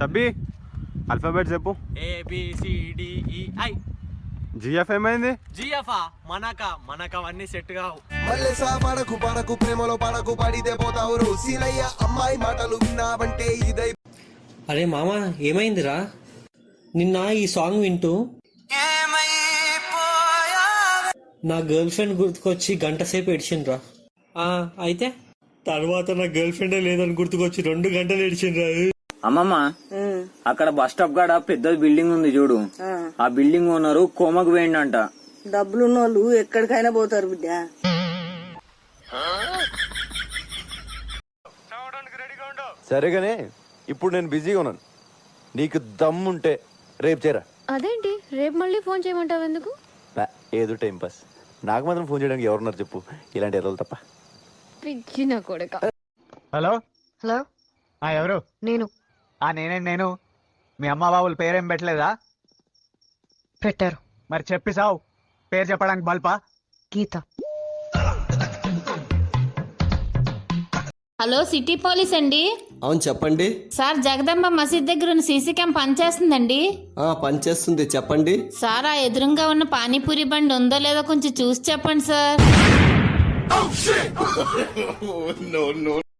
Chubby Alphabet చెప్పు. ఏబిసిడిఈఐ GF ఏమైంది GF మనక మనక అవన్నీ సెట్ కావు. మల్లెసా పడకు పడకు ప్రేమలో పడకు పడితే పోతావు రో సీనయ్య అమ్మాయి మాటలు విన్నావంటే ఇదై అరే మామ ఏమైందిరా? నిన్న ఈ సాంగ్ వింటూ నా గర్ల్ ఫ్రెండ్ గుర్తుకొచ్చి గంట సేపు ఏడ్చిండ్రా. ఆ, అయితే? తర్వాత నా గర్ల్ ఫ్రెండే లేదని గుర్తుకొచ్చి రెండు గంటలు ఏడ్చిండ్రా. అమ్మమ్మ అక్కడ బస్ స్టాప్ కాడ పెద్ద బిల్డింగ్ ఉంది చూడు. ఆ. బిల్డింగ్ ఓనరు కోమకు వేయండంట డబ్బులున్న వాళ్ళు ఎక్కడికైనా పోతారు బిడ్డ. సరేగానే ఇప్పుడు నేను బిజీగా ఉన్నాను. నీకు దమ్ముంటే రేపు చేరా. అదేంటి? రేపు మళ్ళీ ఫోన్ చేయమంటావు ఎందుకు? ఏదో టైం పాస్. నాకు మాత్రం ఫోన్ చేయడానికి ఎవరున్నారు చెప్పు. ఇలాంటి ఎర్రలు తప్ప. పిచ్చి నా కొడక. హలో? హలో? ఆ ఎవరు? నేను. ఆ నేనే నేను. మీ అమ్మ బాబుల పేరేం పెట్టలేదా? పెట్టారు. మరి చెప్పి సావు. పేరు చెప్పడానికి బల్పా? గీత. హలో సిటీ పోలీస్ అండి? అవును చెప్పండి. సార్ జగదంబ మసీద్ దగ్గర ఉన్న సీసీ క్యామ్ పనిచేస్తుందండి? ఆ పనిచేస్తుంది. చెప్పండి. సార్ ఆ ఎదురుగా ఉన్న పానీపూరి బండి ఉందో లేదో కొంచెం చూసి చెప్పండి సార్.